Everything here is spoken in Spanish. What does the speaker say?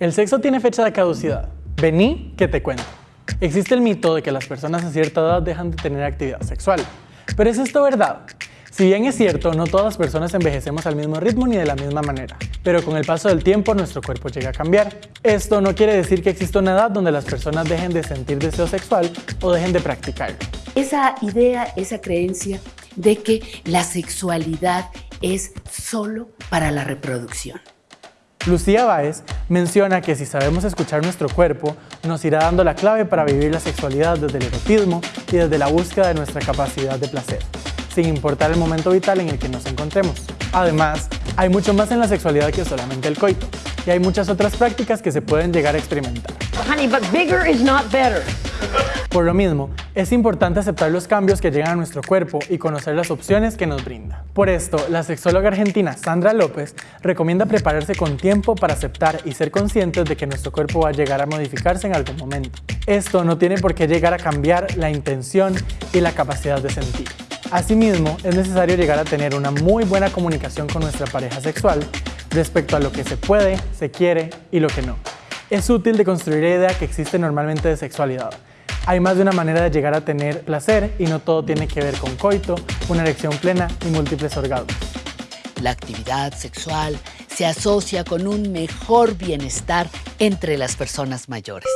El sexo tiene fecha de caducidad. Vení que te cuento. Existe el mito de que las personas a cierta edad dejan de tener actividad sexual. Pero ¿es esto verdad? Si bien es cierto, no todas las personas envejecemos al mismo ritmo ni de la misma manera, pero con el paso del tiempo nuestro cuerpo llega a cambiar. Esto no quiere decir que exista una edad donde las personas dejen de sentir deseo sexual o dejen de practicarlo. Esa idea, esa creencia de que la sexualidad es solo para la reproducción. Lucía Báez menciona que si sabemos escuchar nuestro cuerpo, nos irá dando la clave para vivir la sexualidad desde el erotismo y desde la búsqueda de nuestra capacidad de placer, sin importar el momento vital en el que nos encontremos. Además, hay mucho más en la sexualidad que solamente el coito, y hay muchas otras prácticas que se pueden llegar a experimentar. Por lo mismo, es importante aceptar los cambios que llegan a nuestro cuerpo y conocer las opciones que nos brinda. Por esto, la sexóloga argentina Sandra López recomienda prepararse con tiempo para aceptar y ser conscientes de que nuestro cuerpo va a llegar a modificarse en algún momento. Esto no tiene por qué llegar a cambiar la intención y la capacidad de sentir. Asimismo, es necesario llegar a tener una muy buena comunicación con nuestra pareja sexual respecto a lo que se puede, se quiere y lo que no. Es útil de construir la idea que existe normalmente de sexualidad, hay más de una manera de llegar a tener placer y no todo tiene que ver con coito, una erección plena y múltiples orgasmos. La actividad sexual se asocia con un mejor bienestar entre las personas mayores.